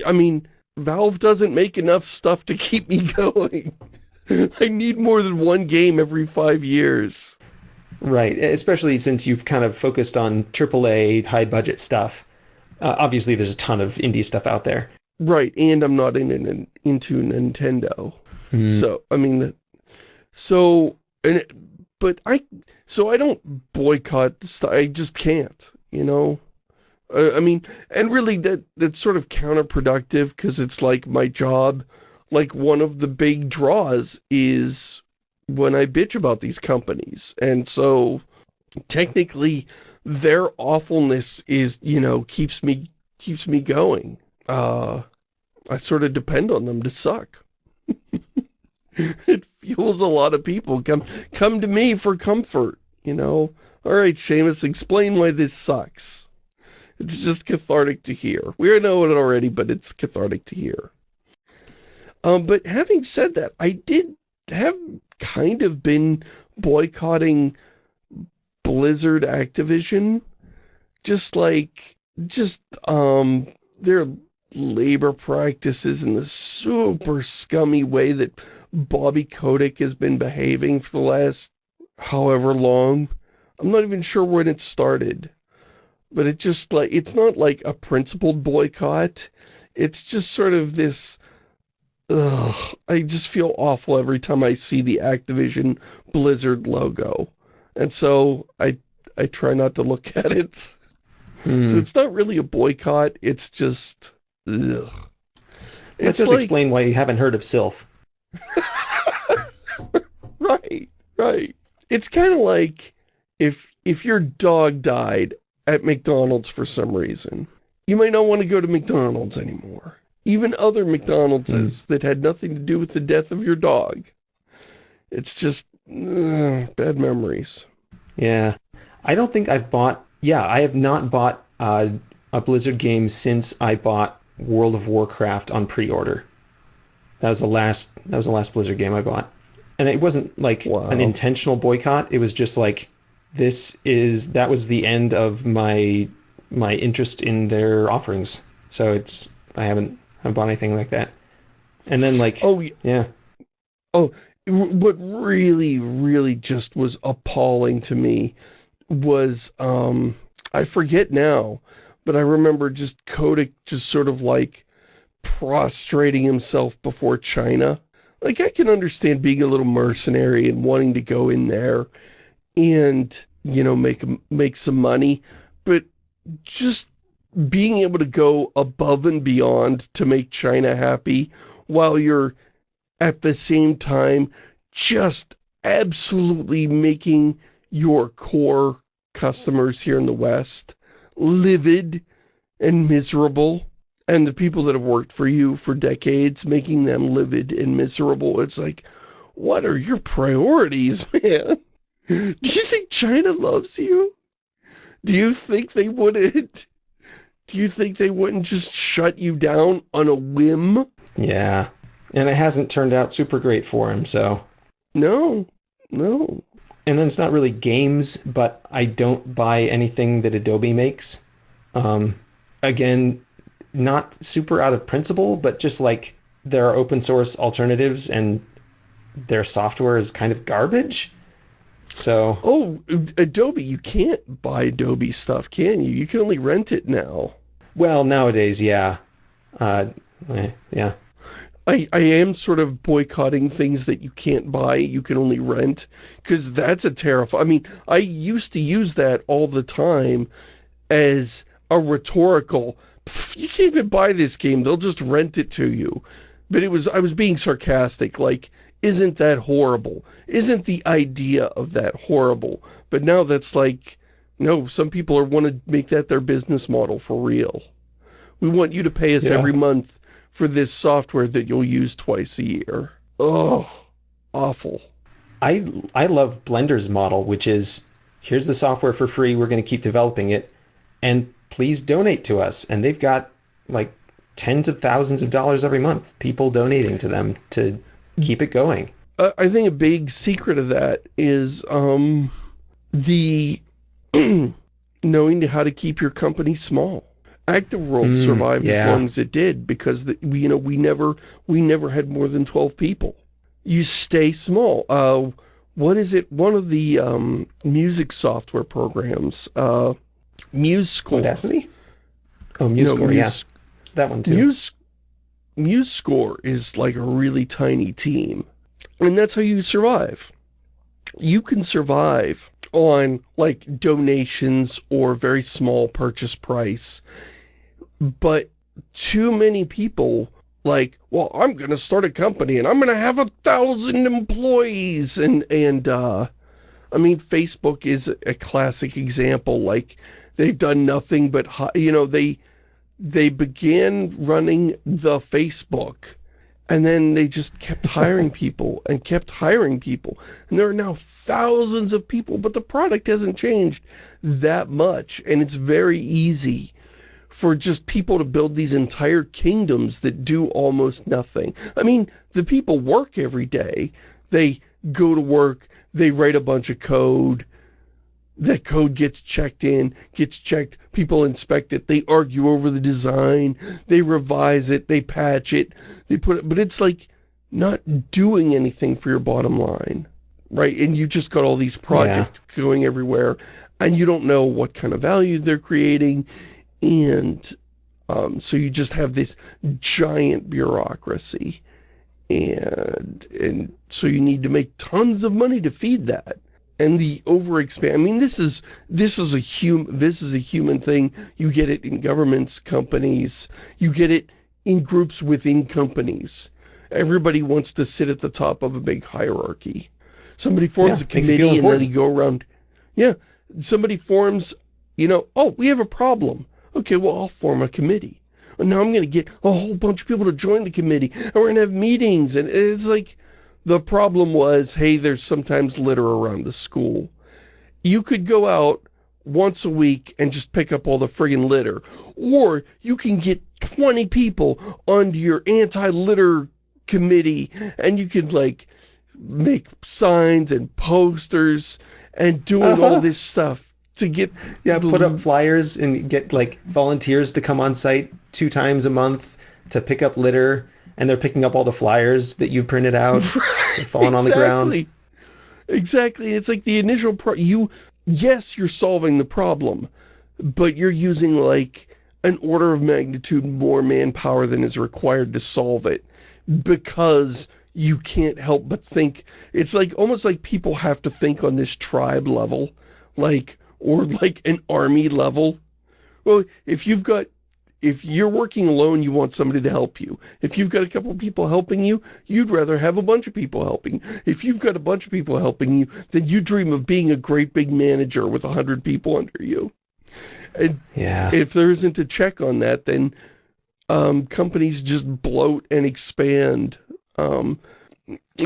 Speaker 1: I mean, Valve doesn't make enough stuff to keep me going. I need more than one game every five years.
Speaker 2: Right, especially since you've kind of focused on AAA, high-budget stuff. Uh, obviously, there's a ton of indie stuff out there.
Speaker 1: Right, and I'm not in, in into Nintendo. Mm. So, I mean, so, and it, but I, so I don't boycott stuff. I just can't, you know? Uh, I mean, and really that that's sort of counterproductive because it's like my job like one of the big draws is when I bitch about these companies. And so technically their awfulness is, you know, keeps me keeps me going. Uh I sort of depend on them to suck. it fuels a lot of people. Come come to me for comfort, you know. All right, Shamus, explain why this sucks. It's just cathartic to hear. We know it already, but it's cathartic to hear. Um, but having said that, I did have kind of been boycotting Blizzard Activision. Just like, just, um, their labor practices and the super scummy way that Bobby Kotick has been behaving for the last however long. I'm not even sure when it started. But it just like, it's not like a principled boycott. It's just sort of this Ugh, I just feel awful every time I see the Activision Blizzard logo. And so I I try not to look at it.
Speaker 2: Hmm.
Speaker 1: So it's not really a boycott, it's just ugh. It's
Speaker 2: does
Speaker 1: like,
Speaker 2: explain why you haven't heard of Sylph.
Speaker 1: right, right. It's kind of like if if your dog died at McDonald's for some reason, you might not want to go to McDonald's anymore. Even other McDonald's's that had nothing to do with the death of your dog. It's just ugh, bad memories.
Speaker 2: Yeah. I don't think I've bought, yeah, I have not bought uh, a Blizzard game since I bought World of Warcraft on pre-order. That was the last, that was the last Blizzard game I bought. And it wasn't like
Speaker 1: Wow.
Speaker 2: an intentional boycott. It was just like, this is, that was the end of my, my interest in their offerings. So it's, I haven't, bought anything like that. And then like,
Speaker 1: Oh,
Speaker 2: yeah,
Speaker 1: oh what really, really just was appalling to me was, um, I forget now, but I remember just Kotick just sort of like prostrating himself before China. Like, I can understand being a little mercenary and wanting to go in there and, you know, make, make some money, but just being able to go above and beyond to make China happy while you're at the same time just absolutely making your core customers here in the West livid and miserable. And the people that have worked for you for decades making them livid and miserable. It's like what are your priorities man? Do you think China loves you? Do you think they wouldn't do you think they wouldn't just shut you down on a whim
Speaker 2: yeah. And it hasn't turned out super great for him, so.
Speaker 1: no no
Speaker 2: and then it's not really games, but I don't buy anything that Adobe makes. Um, again, not super out of principle, but just like there are open source alternatives and their software is kind of garbage. So,
Speaker 1: Oh, Adobe, you can't buy Adobe stuff, can you? You can only rent it now.
Speaker 2: well, nowadays, yeah. Uh, yeah.
Speaker 1: I, I am sort of boycotting things that you can't buy, you can only rent, because that's a terrifying... I mean, I used to use that all the time as a rhetorical, you can't even buy this game, they'll just rent it to you. But it was, I was being sarcastic, like, isn't that horrible? Isn't the idea of that horrible? But now that's like, no, some people are want to make that their business model for real. We want you to pay us
Speaker 2: Yeah.
Speaker 1: every month for this software that you'll use twice a year. Oh, awful.
Speaker 2: I I love Blender's model, which is here's the software for free. We're going to keep developing it, and please donate to us. And they've got like tens of thousands of dollars every month. People donating to them to keep it going.
Speaker 1: Uh, I think a big secret of that is um, the knowing how to keep your company small. Active World
Speaker 2: Mm,
Speaker 1: survived as long as it did because the, we, you know we never we never had more than twelve people. You stay small. Uh, what is it? One of the um, music software programs, uh, MuseScore.
Speaker 2: Audacity? Oh, MuseScore, yeah,
Speaker 1: Muse-
Speaker 2: that one too.
Speaker 1: Muse, MuseScore is like a really tiny team. And that's how you survive. You can survive on like donations or very small purchase price. But too many people like, well, I'm going to start a company and I'm going to have a thousand employees. And, and, uh, I mean, Facebook is a classic example. Like they've done nothing but, you know, they, they began running the Facebook And then they just kept hiring people and kept hiring people. And there are now thousands of people, but the product hasn't changed that much. And it's very easy for just people to build these entire kingdoms that do almost nothing. I mean, the people work every day. They go to work, they write a bunch of code, that code gets checked in, gets checked, people inspect it, they argue over the design, they revise it, they patch it, they put it, but it's like not doing anything for your bottom line, right? And you just got all these projects yeah. going everywhere, and you don't know what kind of value they're creating, and um, so you just have this giant bureaucracy, and, and so you need to make tons of money to feed that and the overexpand. I mean, this is this is a human this is a human thing. You get it in governments, companies. You get it in groups within companies. Everybody wants to sit at the top of a big hierarchy. Somebody forms yeah, a committee and then they go around. Yeah, somebody forms. You know, oh, we have a problem. Okay, well, I'll form a committee. And now I'm going to get a whole bunch of people to join the committee, and we're going to have meetings, and it's like the problem was, hey, there's sometimes litter around the school. You could go out once a week and just pick up all the friggin' litter. Or you can get 20 people onto your anti-litter committee and you could like make signs and posters and doing uh -huh. all uh-huh. this stuff to get
Speaker 2: yeah put up flyers and get like volunteers to come on site two times a month to pick up litter and they're picking up all the flyers that you printed out right, falling exactly. on the ground.
Speaker 1: Exactly. It's like the initial pro you yes, you're solving the problem, but you're using like an order of magnitude more manpower than is required to solve it because you can't help but think it's like almost like people have to think on this tribe level like or like an army level well if you've got if you're working alone, you want somebody to help you. If you've got a couple of people helping you, you'd rather have a bunch of people helping. If you've got a bunch of people helping you, then you dream of being a great big manager with a hundred people under you. And yeah. if there isn't a check on that, then um, companies just bloat and expand. Um,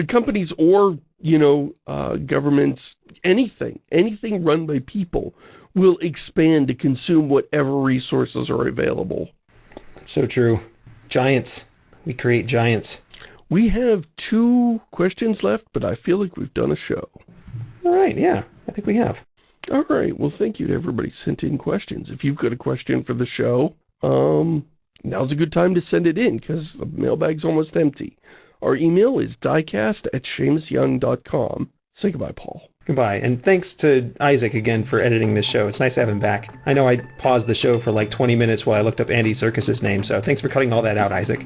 Speaker 1: companies or, you know, uh, governments, anything, anything run by people will expand to consume whatever resources are available.
Speaker 2: So true. Giants. We create giants.
Speaker 1: We have two questions left, but I feel like we've done a show.
Speaker 2: All right, yeah, I think we have.
Speaker 1: All right, well, thank you to everybody sent in questions. If you've got a question for the show, um, now's a good time to send it in, because the mailbag's almost empty. Our email is diecast at ShamusYoung.com. Say goodbye, Paul.
Speaker 2: Goodbye. And thanks to Isaac again for editing this show. It's nice to have him back. I know I paused the show for like 20 minutes while I looked up Andy Serkis's name, so thanks for cutting all that out, Isaac.